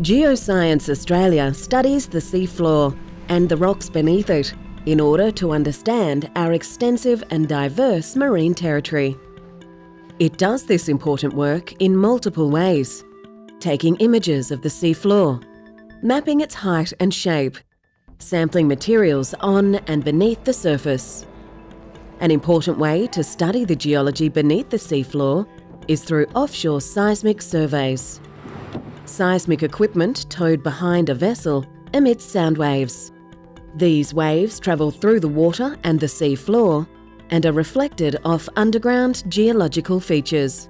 Geoscience Australia studies the seafloor and the rocks beneath it in order to understand our extensive and diverse marine territory. It does this important work in multiple ways, taking images of the seafloor, mapping its height and shape, sampling materials on and beneath the surface. An important way to study the geology beneath the seafloor is through offshore seismic surveys. Seismic equipment towed behind a vessel emits sound waves. These waves travel through the water and the sea floor and are reflected off underground geological features.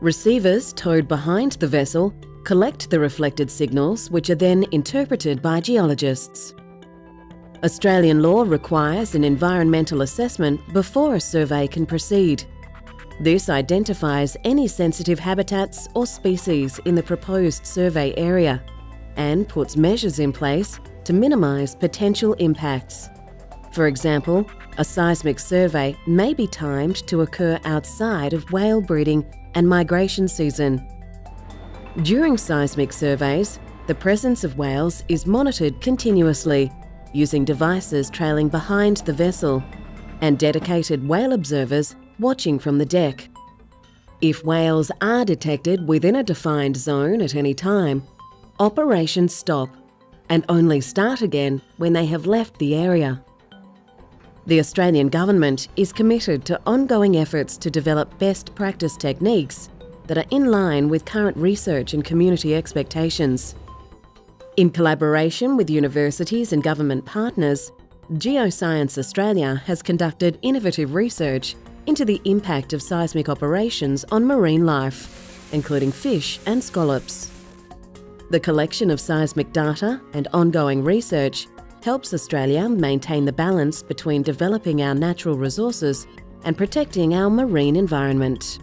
Receivers towed behind the vessel collect the reflected signals which are then interpreted by geologists. Australian law requires an environmental assessment before a survey can proceed. This identifies any sensitive habitats or species in the proposed survey area and puts measures in place to minimise potential impacts. For example, a seismic survey may be timed to occur outside of whale breeding and migration season. During seismic surveys, the presence of whales is monitored continuously using devices trailing behind the vessel and dedicated whale observers watching from the deck. If whales are detected within a defined zone at any time, operations stop and only start again when they have left the area. The Australian Government is committed to ongoing efforts to develop best practice techniques that are in line with current research and community expectations. In collaboration with universities and government partners, Geoscience Australia has conducted innovative research into the impact of seismic operations on marine life, including fish and scallops. The collection of seismic data and ongoing research helps Australia maintain the balance between developing our natural resources and protecting our marine environment.